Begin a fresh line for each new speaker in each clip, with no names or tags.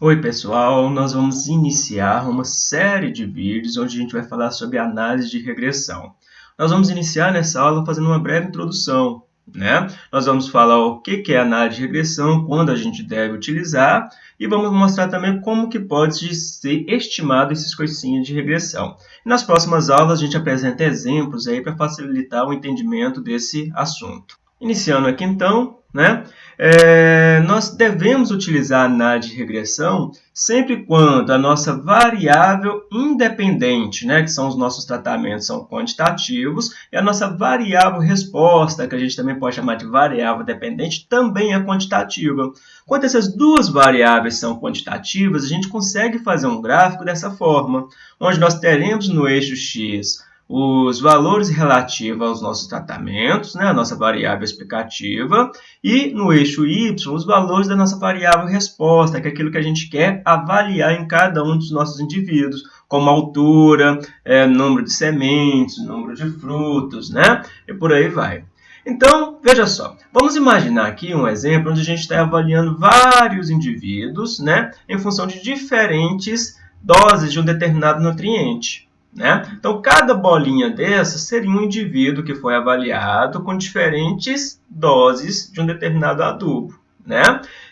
Oi pessoal, nós vamos iniciar uma série de vídeos onde a gente vai falar sobre análise de regressão. Nós vamos iniciar nessa aula fazendo uma breve introdução. Né? Nós vamos falar o que é análise de regressão, quando a gente deve utilizar e vamos mostrar também como que pode ser estimado esses coisinhos de regressão. nas próximas aulas a gente apresenta exemplos aí para facilitar o entendimento desse assunto. Iniciando aqui então, né? É, nós devemos utilizar a análise de regressão sempre quando a nossa variável independente, né, que são os nossos tratamentos, são quantitativos, e a nossa variável resposta, que a gente também pode chamar de variável dependente, também é quantitativa. Quando essas duas variáveis são quantitativas, a gente consegue fazer um gráfico dessa forma, onde nós teremos no eixo x os valores relativos aos nossos tratamentos, né, a nossa variável explicativa, e no eixo y, os valores da nossa variável resposta, que é aquilo que a gente quer avaliar em cada um dos nossos indivíduos, como altura, é, número de sementes, número de frutos, né, e por aí vai. Então, veja só, vamos imaginar aqui um exemplo onde a gente está avaliando vários indivíduos, né, em função de diferentes doses de um determinado nutriente. Né? Então, cada bolinha dessa seria um indivíduo que foi avaliado com diferentes doses de um determinado adubo. Né?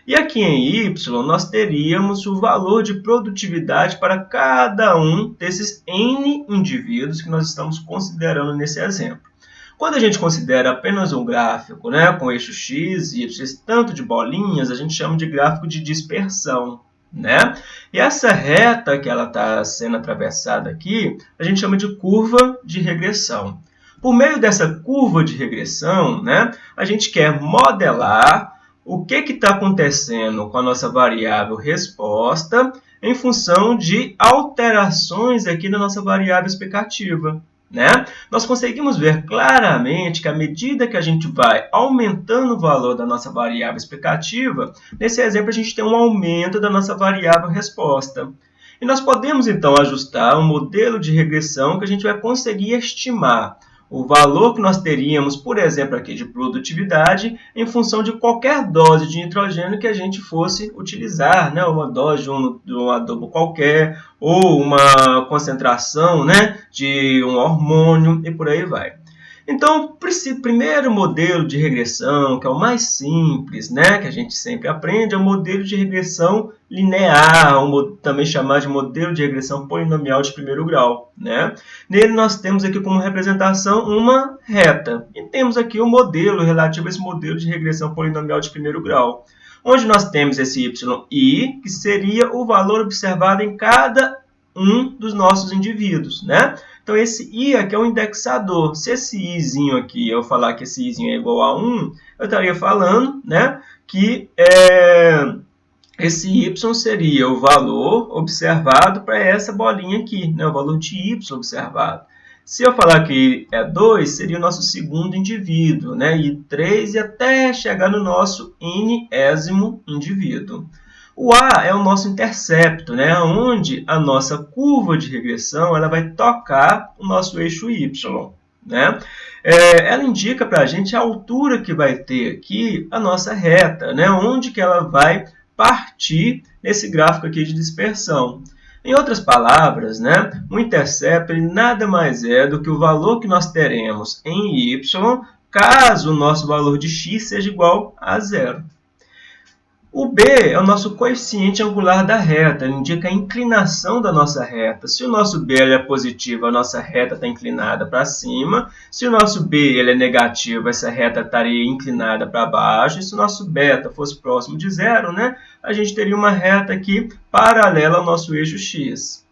E aqui em Y, nós teríamos o valor de produtividade para cada um desses N indivíduos que nós estamos considerando nesse exemplo. Quando a gente considera apenas um gráfico né, com eixo X e Y, tanto de bolinhas, a gente chama de gráfico de dispersão né? E essa reta que ela está sendo atravessada aqui, a gente chama de curva de regressão. Por meio dessa curva de regressão, né, a gente quer modelar o que está acontecendo com a nossa variável resposta em função de alterações aqui na nossa variável explicativa. Né? Nós conseguimos ver claramente que à medida que a gente vai aumentando o valor da nossa variável explicativa, nesse exemplo a gente tem um aumento da nossa variável resposta. E nós podemos então ajustar um modelo de regressão que a gente vai conseguir estimar o valor que nós teríamos, por exemplo, aqui de produtividade, em função de qualquer dose de nitrogênio que a gente fosse utilizar, né? uma dose de um, de um adubo qualquer, ou uma concentração né? de um hormônio, e por aí vai. Então, o primeiro modelo de regressão, que é o mais simples, né, que a gente sempre aprende, é o modelo de regressão linear, também chamado de modelo de regressão polinomial de primeiro grau. Né? Nele nós temos aqui como representação uma reta, e temos aqui o um modelo relativo a esse modelo de regressão polinomial de primeiro grau, onde nós temos esse yi, que seria o valor observado em cada um dos nossos indivíduos, né? Então, esse i aqui é um indexador. Se esse izinho aqui, eu falar que esse izinho é igual a 1, eu estaria falando né, que é, esse y seria o valor observado para essa bolinha aqui, né, o valor de y observado. Se eu falar que é 2, seria o nosso segundo indivíduo, né? e 3 e até chegar no nosso nésimo indivíduo. O A é o nosso intercepto, né? onde a nossa curva de regressão ela vai tocar o nosso eixo Y. Né? É, ela indica para a gente a altura que vai ter aqui a nossa reta, né? onde que ela vai partir nesse gráfico aqui de dispersão. Em outras palavras, né, o intercepto nada mais é do que o valor que nós teremos em y caso o nosso valor de x seja igual a zero. O B é o nosso coeficiente angular da reta, ele indica a inclinação da nossa reta. Se o nosso B é positivo, a nossa reta está inclinada para cima. Se o nosso B ele é negativo, essa reta estaria inclinada para baixo. E se o nosso beta fosse próximo de zero, né, a gente teria uma reta aqui paralela ao nosso eixo x.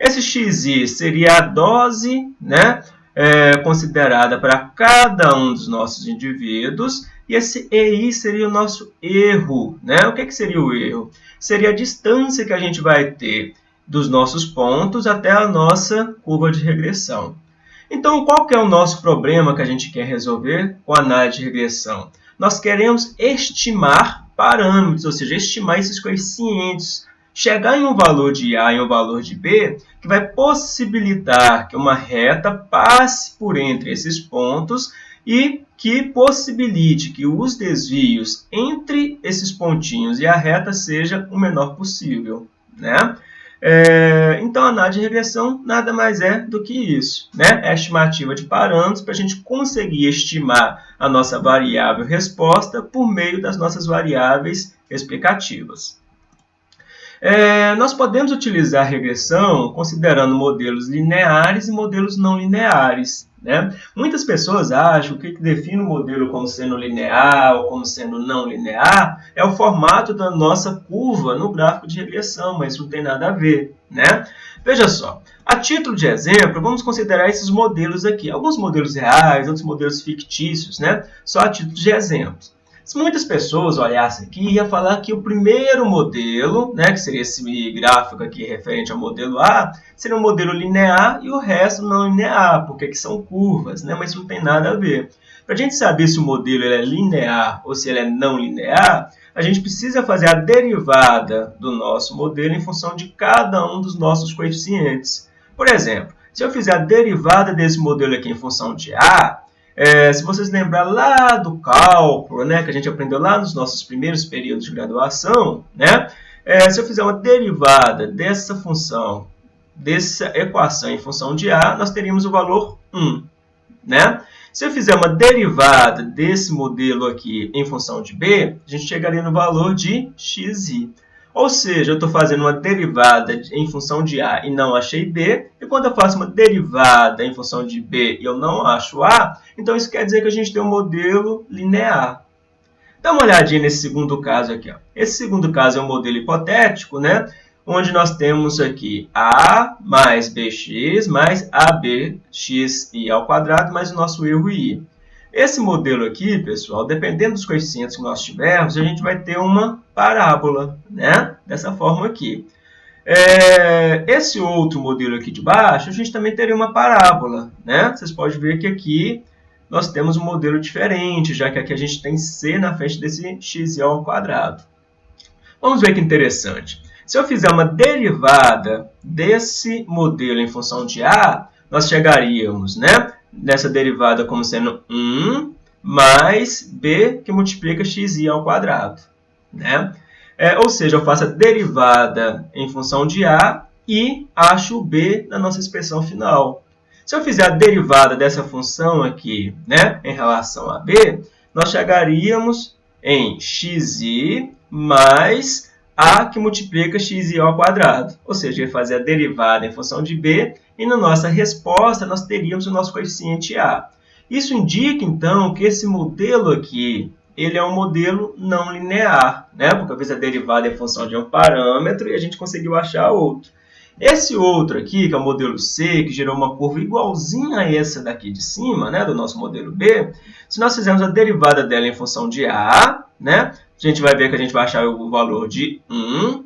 Esse xi seria a dose né, é, considerada para cada um dos nossos indivíduos e esse EI seria o nosso erro. Né? O que, que seria o erro? Seria a distância que a gente vai ter dos nossos pontos até a nossa curva de regressão. Então, qual que é o nosso problema que a gente quer resolver com a análise de regressão? Nós queremos estimar parâmetros, ou seja, estimar esses coeficientes, chegar em um valor de A e um valor de B, que vai possibilitar que uma reta passe por entre esses pontos e que possibilite que os desvios entre esses pontinhos e a reta seja o menor possível. Né? É, então, a análise de regressão nada mais é do que isso. Né? É a estimativa de parâmetros para a gente conseguir estimar a nossa variável resposta por meio das nossas variáveis explicativas. É, nós podemos utilizar regressão considerando modelos lineares e modelos não lineares. Né? Muitas pessoas acham que o que define o modelo como sendo linear ou como sendo não linear é o formato da nossa curva no gráfico de regressão, mas isso não tem nada a ver. Né? Veja só, a título de exemplo, vamos considerar esses modelos aqui. Alguns modelos reais, outros modelos fictícios, né? só a título de exemplo. Se muitas pessoas olhassem aqui, ia falar que o primeiro modelo, né, que seria esse gráfico aqui referente ao modelo A, seria um modelo linear e o resto não linear, porque aqui são curvas, né, mas isso não tem nada a ver. Para a gente saber se o modelo é linear ou se ele é não linear, a gente precisa fazer a derivada do nosso modelo em função de cada um dos nossos coeficientes. Por exemplo, se eu fizer a derivada desse modelo aqui em função de A, é, se vocês lembrar lá do cálculo, né, que a gente aprendeu lá nos nossos primeiros períodos de graduação, né, é, se eu fizer uma derivada dessa função, dessa equação em função de A, nós teríamos o valor 1. Né? Se eu fizer uma derivada desse modelo aqui em função de B, a gente chegaria no valor de xi. Ou seja, eu estou fazendo uma derivada em função de A e não achei B. E quando eu faço uma derivada em função de B e eu não acho A, então isso quer dizer que a gente tem um modelo linear. Dá uma olhadinha nesse segundo caso aqui. Ó. Esse segundo caso é um modelo hipotético, né? onde nós temos aqui A mais BX mais ABXI ao quadrado mais o nosso erro I. Esse modelo aqui, pessoal, dependendo dos coeficientes que nós tivermos, a gente vai ter uma parábola, né? Dessa forma aqui. É, esse outro modelo aqui de baixo, a gente também teria uma parábola, né? Vocês podem ver que aqui nós temos um modelo diferente, já que aqui a gente tem C na frente desse x ao quadrado. Vamos ver que interessante. Se eu fizer uma derivada desse modelo em função de A, nós chegaríamos, né? Dessa derivada como sendo 1 mais b que multiplica xi ao quadrado. Né? É, ou seja, eu faço a derivada em função de a e acho b na nossa expressão final. Se eu fizer a derivada dessa função aqui né, em relação a b, nós chegaríamos em xi mais a que multiplica xi ao quadrado. Ou seja, eu ia fazer a derivada em função de b e na nossa resposta nós teríamos o nosso coeficiente a. Isso indica, então, que esse modelo aqui ele é um modelo não linear, né? porque eu fiz a derivada em função de um parâmetro e a gente conseguiu achar outro. Esse outro aqui, que é o modelo C, que gerou uma curva igualzinha a essa daqui de cima, né, do nosso modelo B, se nós fizermos a derivada dela em função de A, né, a gente vai ver que a gente vai achar o valor de 1.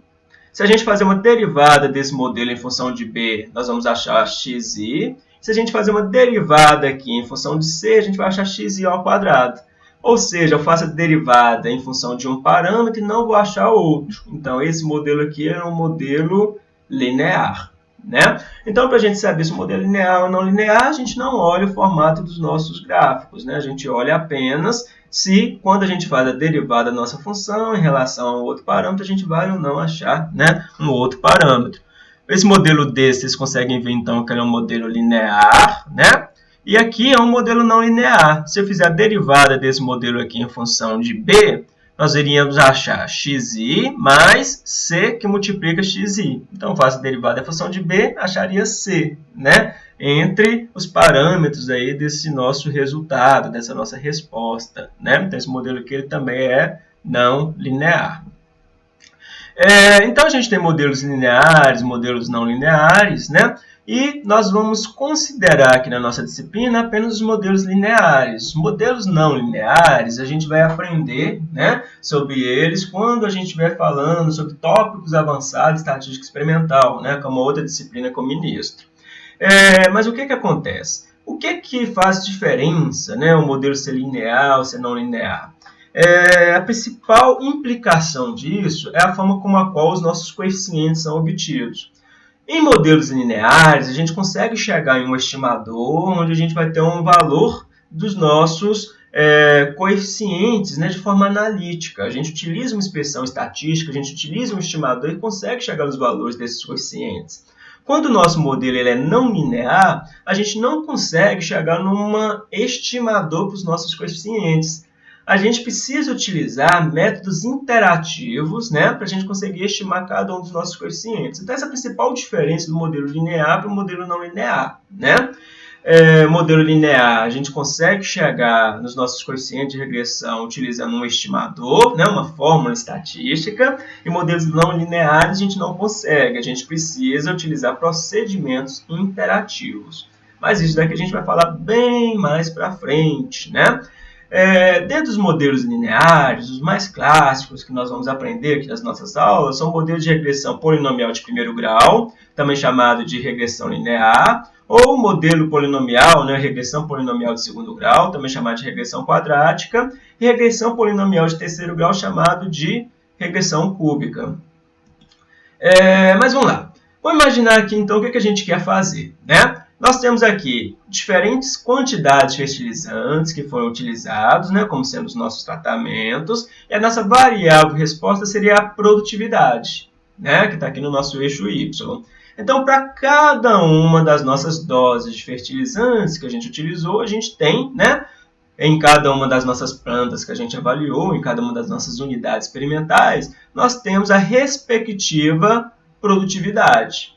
Se a gente fazer uma derivada desse modelo em função de B, nós vamos achar xi. Se a gente fazer uma derivada aqui em função de C, a gente vai achar xi ao quadrado. Ou seja, eu faço a derivada em função de um parâmetro e não vou achar outro. Então, esse modelo aqui é um modelo linear. Né? Então, para a gente saber se o modelo é linear ou não linear, a gente não olha o formato dos nossos gráficos. Né? A gente olha apenas se, quando a gente faz a derivada da nossa função em relação a outro parâmetro, a gente vai ou não achar né, um outro parâmetro. Esse modelo D, vocês conseguem ver, então, que ele é um modelo linear, né? E aqui é um modelo não linear. Se eu fizer a derivada desse modelo aqui em função de B, nós iríamos achar xi mais c que multiplica xi. Então, faço a derivada da função de b, acharia c, né? Entre os parâmetros aí desse nosso resultado, dessa nossa resposta, né? Então, esse modelo aqui ele também é não linear. É, então, a gente tem modelos lineares, modelos não lineares, né? E nós vamos considerar aqui na nossa disciplina apenas os modelos lineares. Os modelos não lineares, a gente vai aprender né, sobre eles quando a gente estiver falando sobre tópicos avançados de estatística experimental, né, como outra disciplina como ministro. É, mas o que, que acontece? O que, que faz diferença né, o modelo ser linear ou ser não linear? É, a principal implicação disso é a forma como a qual os nossos coeficientes são obtidos. Em modelos lineares, a gente consegue chegar em um estimador onde a gente vai ter um valor dos nossos é, coeficientes né, de forma analítica. A gente utiliza uma expressão estatística, a gente utiliza um estimador e consegue chegar nos valores desses coeficientes. Quando o nosso modelo ele é não linear, a gente não consegue chegar num estimador para os nossos coeficientes. A gente precisa utilizar métodos interativos né, para a gente conseguir estimar cada um dos nossos coeficientes. Então, essa é a principal diferença do modelo linear para o modelo não linear. Né? é, modelo linear, a gente consegue chegar nos nossos coeficientes de regressão utilizando um estimador, né, uma fórmula estatística, e modelos não lineares a gente não consegue, a gente precisa utilizar procedimentos interativos. Mas isso daqui a gente vai falar bem mais para frente, né? É, dentro dos modelos lineares, os mais clássicos que nós vamos aprender aqui nas nossas aulas são modelos de regressão polinomial de primeiro grau, também chamado de regressão linear, ou modelo polinomial, né, regressão polinomial de segundo grau, também chamado de regressão quadrática, e regressão polinomial de terceiro grau, chamado de regressão cúbica. É, mas vamos lá. Vamos imaginar aqui, então, o que, a gente quer fazer. Né? Nós temos aqui diferentes quantidades de fertilizantes que foram utilizados, né, como sendo os nossos tratamentos, e a nossa variável resposta seria a produtividade, né, que está aqui no nosso eixo Y. Então, para cada uma das nossas doses de fertilizantes que a gente utilizou, a gente tem, né, em cada uma das nossas plantas que a gente avaliou, em cada uma das nossas unidades experimentais, nós temos a respectiva produtividade.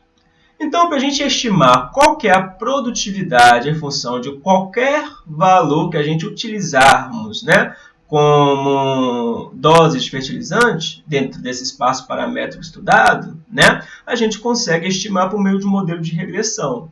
Então, para a gente estimar qual que é a produtividade em função de qualquer valor que a gente utilizarmos, né, como doses de fertilizante, dentro desse espaço paramétrico estudado, né, a gente consegue estimar por meio de um modelo de regressão.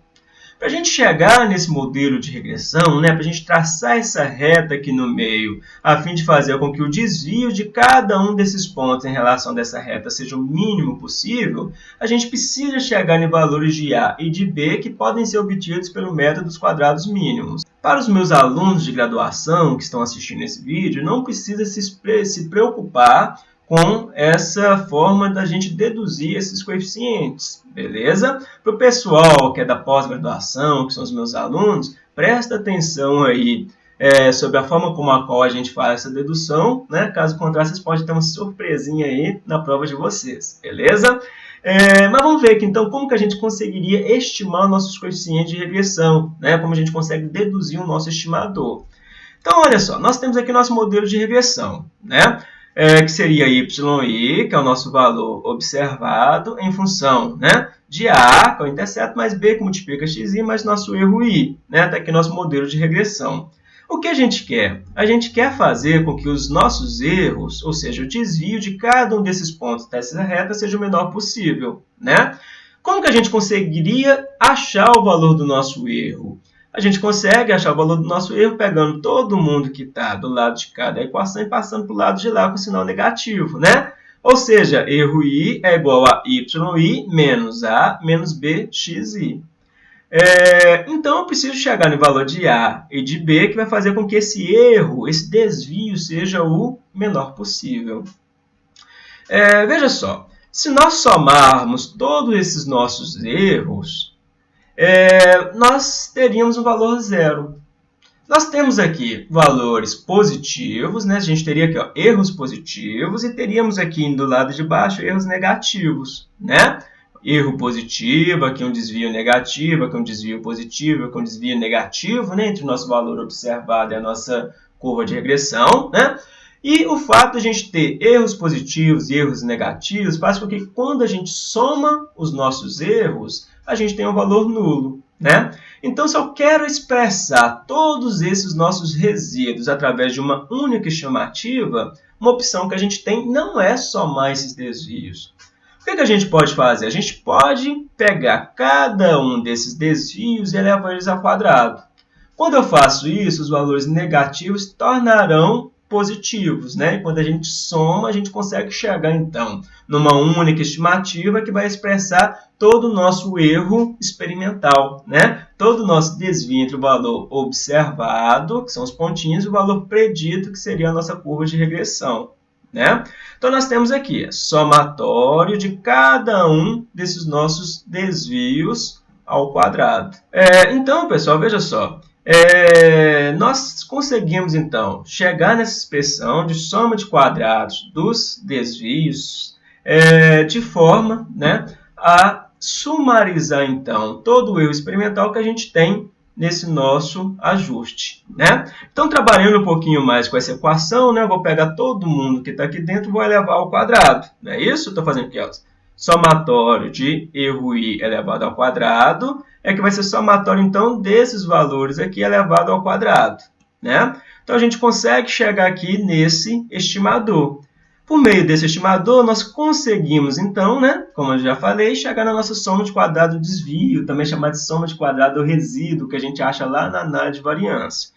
Para a gente chegar nesse modelo de regressão, né, para a gente traçar essa reta aqui no meio, a fim de fazer com que o desvio de cada um desses pontos em relação dessa reta seja o mínimo possível, a gente precisa chegar em valores de A e de B que podem ser obtidos pelo método dos quadrados mínimos. Para os meus alunos de graduação que estão assistindo esse vídeo, não precisa se preocupar com essa forma da gente deduzir esses coeficientes, beleza? Para o pessoal que é da pós-graduação, que são os meus alunos, presta atenção aí é, sobre a forma como a qual a gente faz essa dedução, né? Caso contrário, vocês podem ter uma surpresinha aí na prova de vocês, beleza? É, mas vamos ver aqui, então, como que a gente conseguiria estimar nossos coeficientes de regressão, né? Como a gente consegue deduzir o nosso estimador. Então, olha só, nós temos aqui nosso modelo de regressão, né? É, que seria y, que é o nosso valor observado, em função né, de a, que é o intercepto, mais b, que multiplica xi, mais nosso erro i. Né? Está aqui nosso modelo de regressão. O que a gente quer? A gente quer fazer com que os nossos erros, ou seja, o desvio de cada um desses pontos dessa reta seja o menor possível. Né? Como que a gente conseguiria achar o valor do nosso erro? A gente consegue achar o valor do nosso erro pegando todo mundo que está do lado de cada equação e passando para o lado de lá com sinal negativo. Né? Ou seja, erro i é igual a yi menos a menos bxi. É, então, eu preciso chegar no valor de A e de B, que vai fazer com que esse erro, esse desvio, seja o menor possível. É, veja só, se nós somarmos todos esses nossos erros, é, nós teríamos um valor zero. Nós temos aqui valores positivos, né? a gente teria aqui ó, erros positivos e teríamos aqui do lado de baixo erros negativos. Né? erro positivo, aqui um desvio negativo, aqui um desvio positivo, aqui um desvio negativo, né, entre o nosso valor observado e a nossa curva de regressão, né? E o fato de a gente ter erros positivos e erros negativos faz com que quando a gente soma os nossos erros, a gente tenha um valor nulo, né? Então, se eu quero expressar todos esses nossos resíduos através de uma única estimativa, uma opção que a gente tem não é somar esses desvios, que, que a gente pode fazer? A gente pode pegar cada um desses desvios e elevar eles ao quadrado. Quando eu faço isso, os valores negativos tornarão positivos, né? E quando a gente soma, a gente consegue chegar, então, numa única estimativa que vai expressar todo o nosso erro experimental, né? Todo o nosso desvio entre o valor observado, que são os pontinhos, e o valor predito, que seria a nossa curva de regressão. Né? Então, nós temos aqui somatório de cada um desses nossos desvios ao quadrado. É, então, pessoal, veja só. É, nós conseguimos, então, chegar nessa expressão de soma de quadrados dos desvios é, de forma né, a sumarizar, então, todo o erro experimental que a gente tem nesse nosso ajuste. Né? Então, trabalhando um pouquinho mais com essa equação, né, vou pegar todo mundo que está aqui dentro e vou elevar ao quadrado. Não é isso? Estou fazendo aqui, ó. Somatório de erro i elevado ao quadrado é que vai ser somatório, então, desses valores aqui elevado ao quadrado. Né? Então, a gente consegue chegar aqui nesse estimador. Por meio desse estimador, nós conseguimos, então, né, como eu já falei, chegar na nossa soma de quadrado do desvio, também chamada de soma de quadrado do resíduo, que a gente acha lá na análise de variância.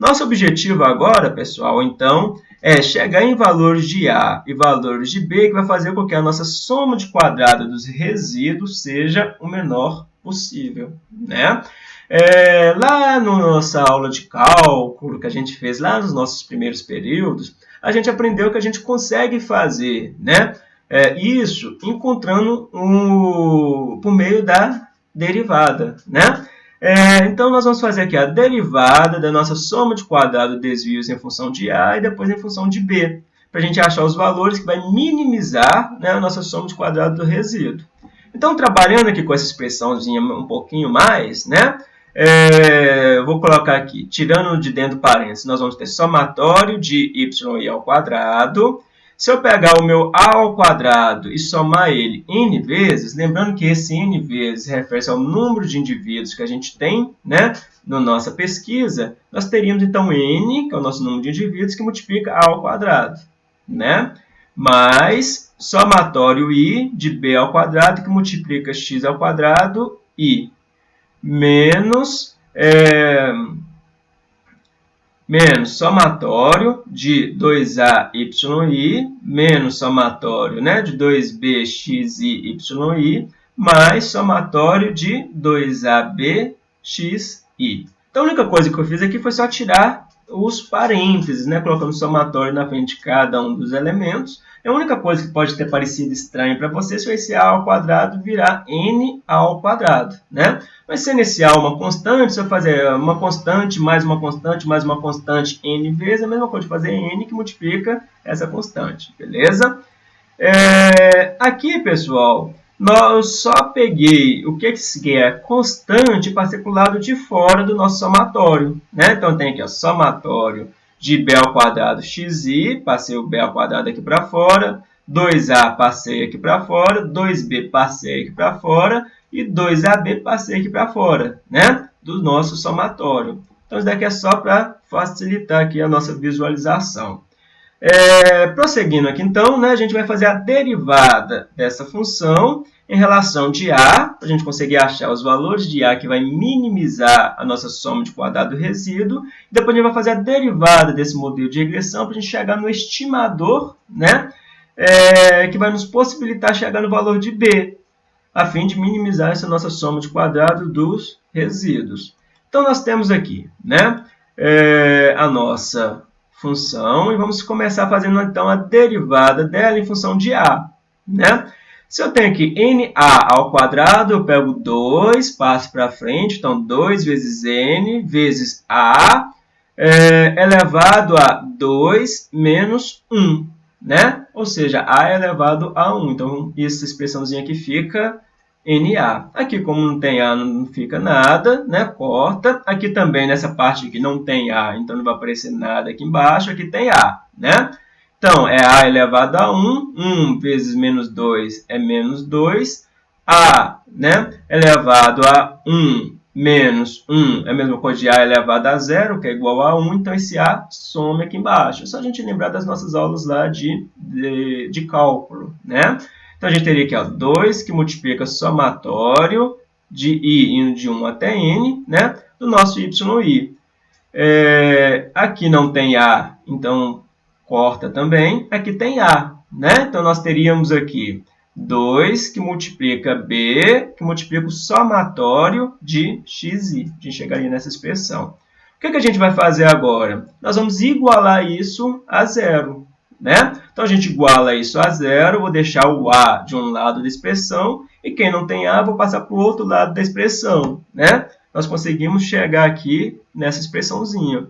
Nosso objetivo agora, pessoal, então, é chegar em valores de A e valores de B, que vai fazer com que a nossa soma de quadrado dos resíduos seja o menor possível, né? É, lá na nossa aula de cálculo que a gente fez lá nos nossos primeiros períodos, a gente aprendeu que a gente consegue fazer né, é, isso encontrando um, por meio da derivada. Né? É, então, nós vamos fazer aqui a derivada da nossa soma de quadrado desvios em função de A e depois em função de B, para a gente achar os valores que vai minimizar né, a nossa soma de quadrado do resíduo. Então, trabalhando aqui com essa expressãozinha um pouquinho mais, né, é, vou colocar aqui, tirando de dentro parênteses, nós vamos ter somatório de y ao quadrado. Se eu pegar o meu a ao quadrado e somar ele n vezes, lembrando que esse n vezes refere-se ao número de indivíduos que a gente tem né, na nossa pesquisa, nós teríamos então n, que é o nosso número de indivíduos, que multiplica a ao quadrado, né? mais somatório i de b ao quadrado, que multiplica x ao quadrado, i menos, é, menos somatório de 2ayi menos somatório né, de 2bxi, yi, mais somatório de 2abxi. Então, a única coisa que eu fiz aqui foi só tirar os parênteses, né, colocando somatório na frente de cada um dos elementos. A única coisa que pode ter parecido estranho para você se esse a ao quadrado virar n ao quadrado, né? Mas sendo esse a uma constante, se eu fazer uma constante mais uma constante mais uma constante n vezes, é a mesma coisa de fazer n que multiplica essa constante, beleza? É, aqui, pessoal, nós só peguei o que, que é constante para ser para o lado de fora do nosso somatório. Né? Então, tem aqui o somatório de b ao quadrado xi, passei o b ao quadrado aqui para fora, 2a passei aqui para fora, 2b passei aqui para fora e 2ab passei aqui para fora, né? Do nosso somatório. Então, isso daqui é só para facilitar aqui a nossa visualização. É, prosseguindo aqui, então, né, a gente vai fazer a derivada dessa função em relação de A, para a gente conseguir achar os valores de A que vai minimizar a nossa soma de quadrado do resíduo. Depois a gente vai fazer a derivada desse modelo de regressão para a gente chegar no estimador, né, é, que vai nos possibilitar chegar no valor de B, a fim de minimizar essa nossa soma de quadrado dos resíduos. Então, nós temos aqui né, é, a nossa função e vamos começar fazendo então a derivada dela em função de a. Né? Se eu tenho aqui na ao quadrado, eu pego 2, passo para frente, então 2 vezes n vezes a é, elevado a 2 menos 1, né? Ou seja, a é elevado a 1. Então, essa expressãozinha aqui fica NA. Aqui, como não tem A, não fica nada, né? Corta. Aqui também, nessa parte aqui, não tem A, então não vai aparecer nada aqui embaixo. Aqui tem A, né? Então, é A elevado a 1. 1 vezes menos 2 é menos 2. A, né? Elevado a 1 menos 1 é a mesma coisa de A elevado a 0, que é igual a 1. Então, esse A some aqui embaixo. É só a gente lembrar das nossas aulas lá de, de, de cálculo, né? Então, a gente teria aqui ó, 2 que multiplica somatório de i indo de 1 até n, né, do nosso yi. É, aqui não tem a, então corta também. Aqui tem a, né? Então, nós teríamos aqui 2 que multiplica b, que multiplica o somatório de xi. A gente chegaria nessa expressão. O que, que a gente vai fazer agora? Nós vamos igualar isso a zero. Né? Então, a gente iguala isso a zero, vou deixar o a de um lado da expressão, e quem não tem a, vou passar para o outro lado da expressão. Né? nós conseguimos chegar aqui nessa expressãozinha.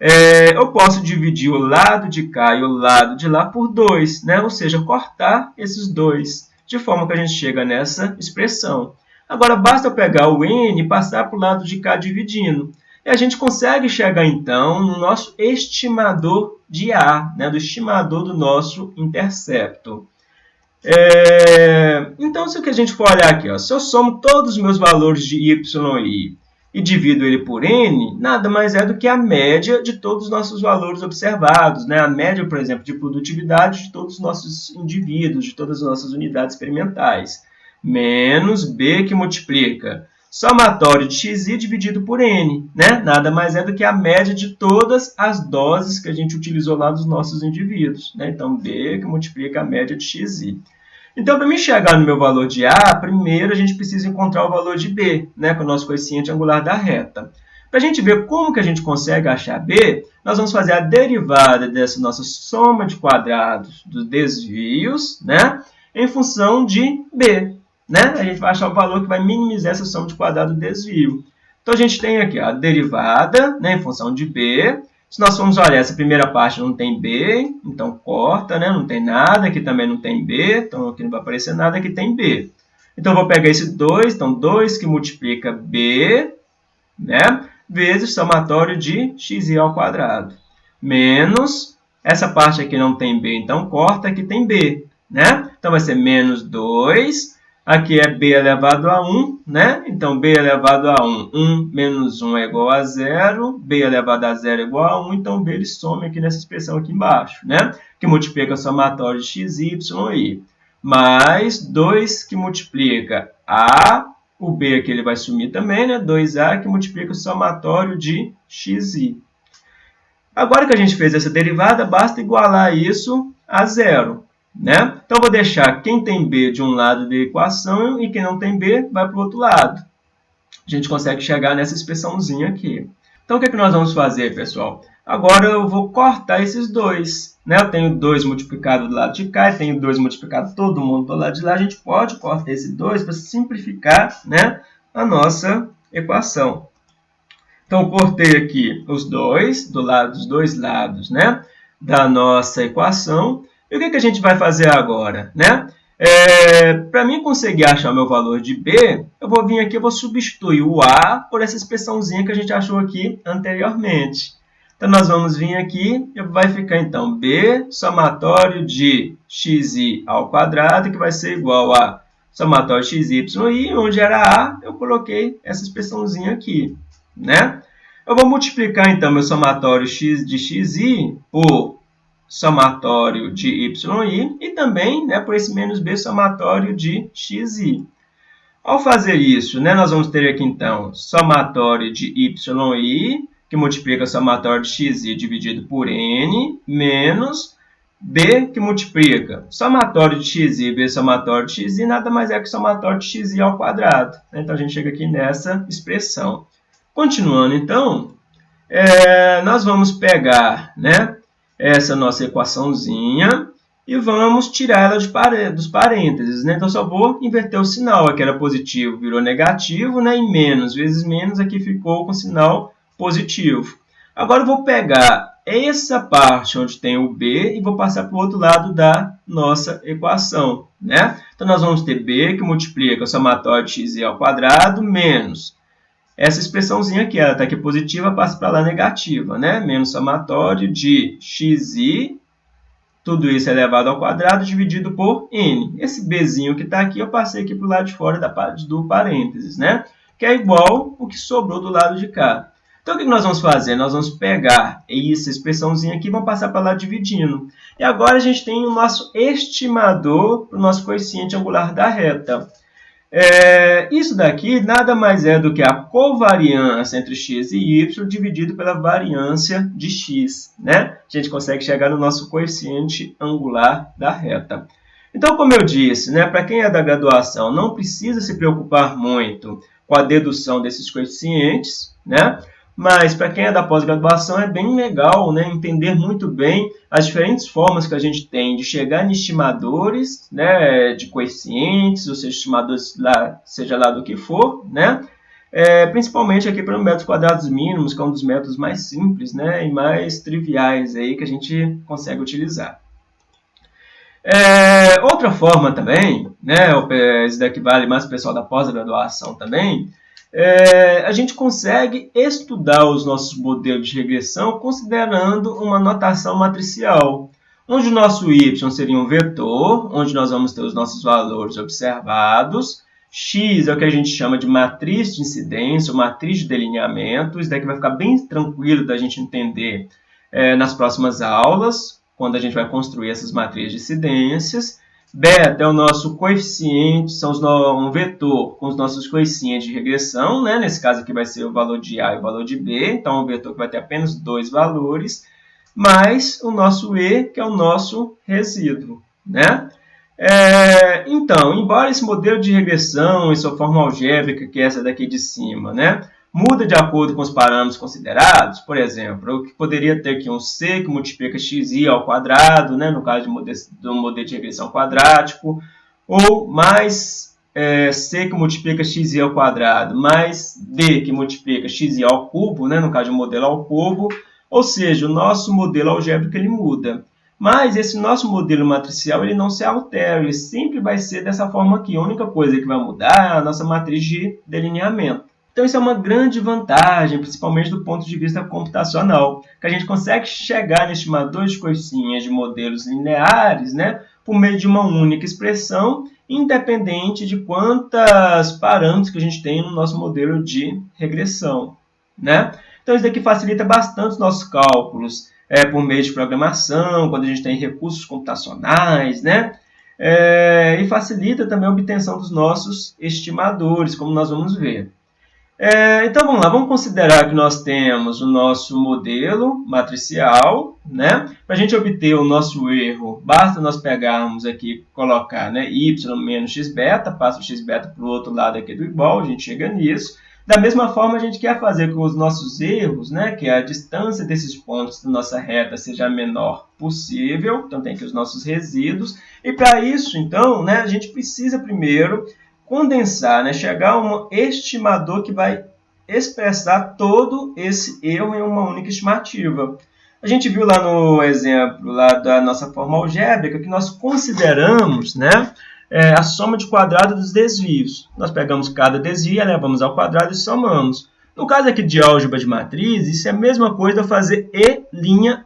É, eu posso dividir o lado de cá e o lado de lá por 2, né? ou seja, cortar esses dois, de forma que a gente chega nessa expressão. Agora, basta pegar o n e passar para o lado de cá dividindo. E a gente consegue chegar, então, no nosso estimador de A, né? do estimador do nosso intercepto. É... Então, se a gente for olhar aqui, ó, se eu somo todos os meus valores de y e e divido ele por n, nada mais é do que a média de todos os nossos valores observados, né? a média, por exemplo, de produtividade de todos os nossos indivíduos, de todas as nossas unidades experimentais, menos b que multiplica somatório de xi dividido por n, né? nada mais é do que a média de todas as doses que a gente utilizou lá dos nossos indivíduos. Né? Então, b que multiplica a média de xi. Então, para me chegar no meu valor de A, primeiro a gente precisa encontrar o valor de B, né, com o nosso coeficiente angular da reta. Para a gente ver como que a gente consegue achar B, nós vamos fazer a derivada dessa nossa soma de quadrados dos desvios, né, em função de B. Né? A gente vai achar o valor que vai minimizar essa soma de quadrado do desvio. Então, a gente tem aqui a derivada né, em função de B, se nós formos olhar, essa primeira parte não tem B, então corta, né? não tem nada, aqui também não tem B, então aqui não vai aparecer nada, aqui tem B. Então, eu vou pegar esse 2, então 2 que multiplica B, né? vezes somatório de xi ao quadrado, menos, essa parte aqui não tem B, então corta, aqui tem B. Né? Então, vai ser menos 2 Aqui é b elevado a 1, né? Então, b elevado a 1, 1 menos 1 é igual a 0, b elevado a 0 é igual a 1, então b ele some aqui nessa expressão aqui embaixo, né? Que multiplica o somatório de x, y e i. Mais 2 que multiplica a, o b aqui ele vai sumir também, né? 2a que multiplica o somatório de x, i. Agora que a gente fez essa derivada, basta igualar isso a zero. Né? Então, vou deixar quem tem B de um lado da equação e quem não tem B vai para o outro lado. A gente consegue chegar nessa expressãozinha aqui. Então, o que, é que nós vamos fazer, pessoal? Agora eu vou cortar esses dois. Né? Eu tenho 2 multiplicado do lado de cá e tenho 2 multiplicado todo mundo do lado de lá. A gente pode cortar esse 2 para simplificar né, a nossa equação. Então, cortei aqui os dois, do lado, dos dois lados né, da nossa equação. E o que, que a gente vai fazer agora? Né? É, Para mim conseguir achar o meu valor de B, eu vou vir aqui e vou substituir o A por essa expressãozinha que a gente achou aqui anteriormente. Então, nós vamos vir aqui e vai ficar, então, B somatório de xi ao quadrado, que vai ser igual a somatório xy, e onde era A, eu coloquei essa expressãozinha aqui. Né? Eu vou multiplicar, então, meu somatório de xi por somatório de yi e também né, por esse menos b somatório de xi. Ao fazer isso, né, nós vamos ter aqui então somatório de yi, que multiplica somatório de xi dividido por n, menos b que multiplica somatório de xi, b somatório de xi, nada mais é que somatório de xi ao quadrado. Então, a gente chega aqui nessa expressão. Continuando, então, é, nós vamos pegar né, essa nossa equaçãozinha e vamos tirar ela dos parênteses. Né? Então, só vou inverter o sinal. Aqui era positivo, virou negativo, né? e menos vezes menos aqui ficou com sinal positivo. Agora, eu vou pegar essa parte onde tem o b e vou passar para o outro lado da nossa equação. Né? Então, nós vamos ter b que multiplica o somatório de x ao quadrado menos essa expressãozinha aqui, ela está aqui positiva, passa para lá negativa, né? Menos somatório de xi, tudo isso elevado ao quadrado, dividido por n. Esse bzinho que está aqui, eu passei aqui para o lado de fora da, do parênteses, né? Que é igual o que sobrou do lado de cá. Então, o que nós vamos fazer? Nós vamos pegar essa expressãozinha aqui e vamos passar para lá dividindo. E agora a gente tem o nosso estimador para o nosso coeficiente angular da reta. É, isso daqui nada mais é do que a covariância entre x e y dividido pela variância de x. Né? A gente consegue chegar no nosso coeficiente angular da reta. Então, como eu disse, né, para quem é da graduação, não precisa se preocupar muito com a dedução desses coeficientes, né? Mas para quem é da pós-graduação é bem legal né, entender muito bem as diferentes formas que a gente tem de chegar em estimadores né, de coeficientes, ou seja, estimadores lá, seja lá do que for, né? é, principalmente aqui para métodos quadrados mínimos, que é um dos métodos mais simples né, e mais triviais aí que a gente consegue utilizar. É, outra forma também, né, isso daqui vale mais para o pessoal da pós-graduação também, é, a gente consegue estudar os nossos modelos de regressão considerando uma notação matricial, onde o nosso y seria um vetor, onde nós vamos ter os nossos valores observados, x é o que a gente chama de matriz de incidência, ou matriz de delineamento, isso daqui vai ficar bem tranquilo da gente entender é, nas próximas aulas, quando a gente vai construir essas matrizes de incidências, Beta é o nosso coeficiente, são os no, um vetor com os nossos coeficientes de regressão, né? nesse caso aqui vai ser o valor de A e o valor de B, então é um vetor que vai ter apenas dois valores, mais o nosso E, que é o nosso resíduo. Né? É, então, embora esse modelo de regressão em sua forma algébrica, que é essa daqui de cima, né? Muda de acordo com os parâmetros considerados, por exemplo, eu poderia ter aqui um C que multiplica xi ao quadrado, né, no caso do modelo de regressão quadrático, ou mais é, C que multiplica xi ao quadrado, mais D que multiplica xi ao cubo, né, no caso de um modelo ao cubo, ou seja, o nosso modelo algébrico ele muda. Mas esse nosso modelo matricial ele não se altera, ele sempre vai ser dessa forma aqui. A única coisa que vai mudar é a nossa matriz de delineamento. Então isso é uma grande vantagem, principalmente do ponto de vista computacional, que a gente consegue chegar no estimador de coisinhas de modelos lineares né, por meio de uma única expressão, independente de quantas parâmetros que a gente tem no nosso modelo de regressão. Né? Então isso daqui facilita bastante os nossos cálculos é, por meio de programação, quando a gente tem recursos computacionais, né? É, e facilita também a obtenção dos nossos estimadores, como nós vamos ver. É, então vamos lá, vamos considerar que nós temos o nosso modelo matricial, né? Para a gente obter o nosso erro, basta nós pegarmos aqui, colocar né, y menos x beta, passa o x beta para o outro lado aqui do igual, a gente chega nisso. Da mesma forma, a gente quer fazer com os nossos erros, né, que a distância desses pontos da nossa reta seja a menor possível, então tem aqui os nossos resíduos. E para isso, então, né, a gente precisa primeiro condensar, né? chegar a um estimador que vai expressar todo esse erro em uma única estimativa. A gente viu lá no exemplo lá da nossa forma algébrica que nós consideramos né, é, a soma de quadrado dos desvios. Nós pegamos cada desvio, levamos ao quadrado e somamos. No caso aqui de álgebra de matriz, isso é a mesma coisa fazer E'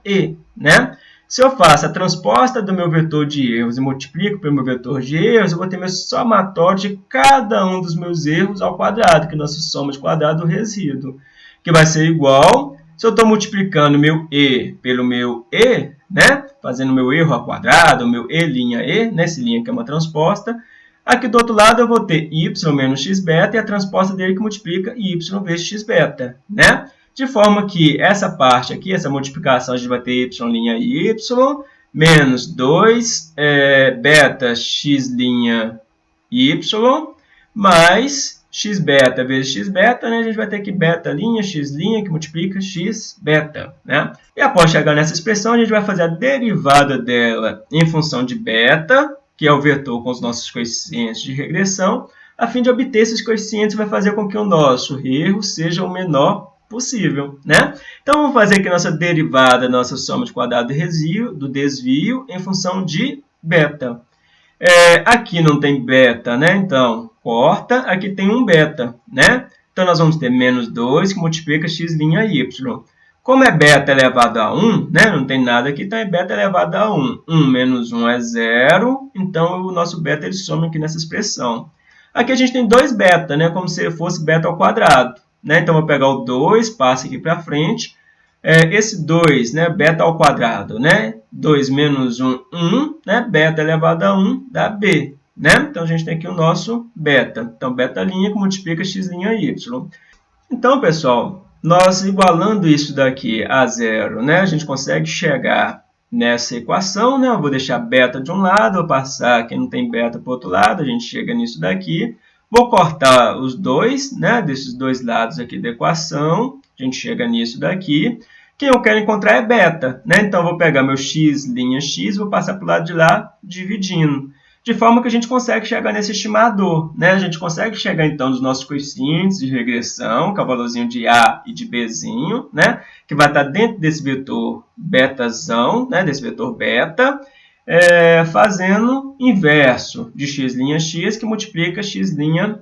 E. Né? Se eu faço a transposta do meu vetor de erros e multiplico pelo meu vetor de erros, eu vou ter meu somatório de cada um dos meus erros ao quadrado, que é a nossa soma de quadrado do resíduo, que vai ser igual, se eu estou multiplicando meu E pelo meu E, né, fazendo meu erro ao quadrado, meu E' E, nessa linha que é uma transposta, aqui do outro lado eu vou ter y menos x beta e a transposta dele que multiplica y vezes x beta, né? De forma que essa parte aqui, essa multiplicação, a gente vai ter y' e y, menos 2 é, beta x' y, mais x beta vezes x beta, né? a gente vai ter aqui beta linha, x linha, que multiplica x beta. Né? E após chegar nessa expressão, a gente vai fazer a derivada dela em função de beta, que é o vetor com os nossos coeficientes de regressão, a fim de obter esses coeficientes, vai fazer com que o nosso erro seja o menor possível, né? Então, vamos fazer aqui nossa derivada, nossa soma de quadrado do desvio, do desvio em função de beta. É, aqui não tem beta, né? Então, corta, aqui tem um beta, né? Então, nós vamos ter menos 2 que multiplica x' y. Como é beta elevado a 1, né? não tem nada aqui, então é beta elevado a 1. 1 menos 1 é 0, então o nosso beta ele soma aqui nessa expressão. Aqui a gente tem 2 beta, né? como se fosse beta ao quadrado. Né? Então, vou pegar o 2, passo aqui para frente. É, esse 2, né, beta ao quadrado, né? 2 menos 1, 1, né? Beta elevado a 1 dá B, né? Então, a gente tem aqui o nosso beta. Então, beta linha que multiplica x' y. Então, pessoal, nós igualando isso daqui a zero, né? A gente consegue chegar nessa equação, né? Eu vou deixar beta de um lado, vou passar aqui não tem beta para o outro lado, a gente chega nisso daqui. Vou cortar os dois, né, desses dois lados aqui da equação. A gente chega nisso daqui. Quem eu quero encontrar é beta, né? Então, vou pegar meu x, linha x, vou passar para o lado de lá, dividindo. de forma que a gente consegue chegar nesse estimador, né? A gente consegue chegar então nos nossos coeficientes de regressão, com o valorzinho de A e de Bzinho, né? Que vai estar dentro desse vetor betazão, né? Desse vetor beta, é, fazendo inverso de x' x, que multiplica x' y.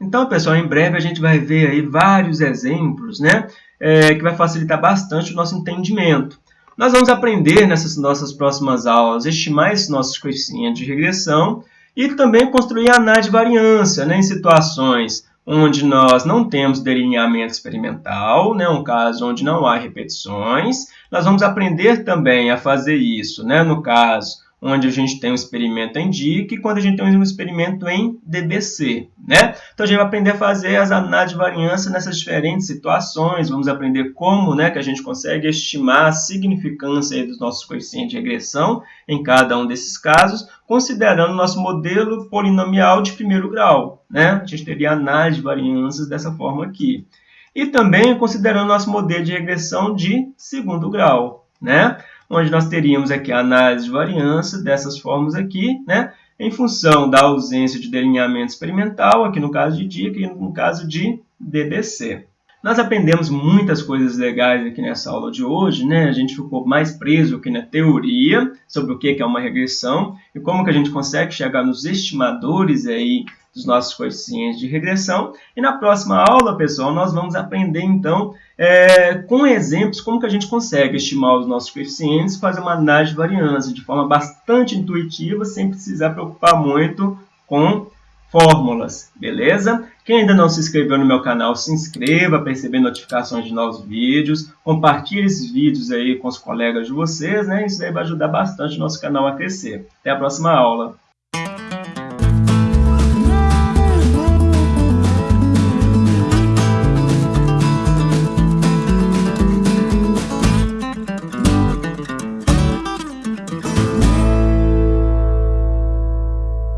Então, pessoal, em breve a gente vai ver aí vários exemplos, né? É, que vai facilitar bastante o nosso entendimento. Nós vamos aprender nessas nossas próximas aulas, estimar esses nossos coeficientes de regressão e também construir análise de variância né, em situações onde nós não temos delineamento experimental, né, um caso onde não há repetições. Nós vamos aprender também a fazer isso, né, no caso onde a gente tem um experimento em DIC e quando a gente tem um experimento em DBC. Né? Então, a gente vai aprender a fazer as análises de variância nessas diferentes situações, vamos aprender como né, que a gente consegue estimar a significância dos nossos coeficientes de regressão em cada um desses casos, considerando nosso modelo polinomial de primeiro grau. Né? A gente teria análise de variâncias dessa forma aqui. E também considerando nosso modelo de regressão de segundo grau. Né? Onde nós teríamos aqui a análise de variância dessas formas aqui, né, em função da ausência de delineamento experimental, aqui no caso de DIC e no caso de DDC. Nós aprendemos muitas coisas legais aqui nessa aula de hoje, né? A gente ficou mais preso aqui na teoria sobre o que é uma regressão e como que a gente consegue chegar nos estimadores aí dos nossos coeficientes de regressão. E na próxima aula, pessoal, nós vamos aprender, então, é, com exemplos, como que a gente consegue estimar os nossos coeficientes fazer uma análise de variância de forma bastante intuitiva, sem precisar preocupar muito com fórmulas, beleza? Quem ainda não se inscreveu no meu canal, se inscreva para receber notificações de novos vídeos. Compartilhe esses vídeos aí com os colegas de vocês, né? Isso aí vai ajudar bastante o nosso canal a crescer. Até a próxima aula.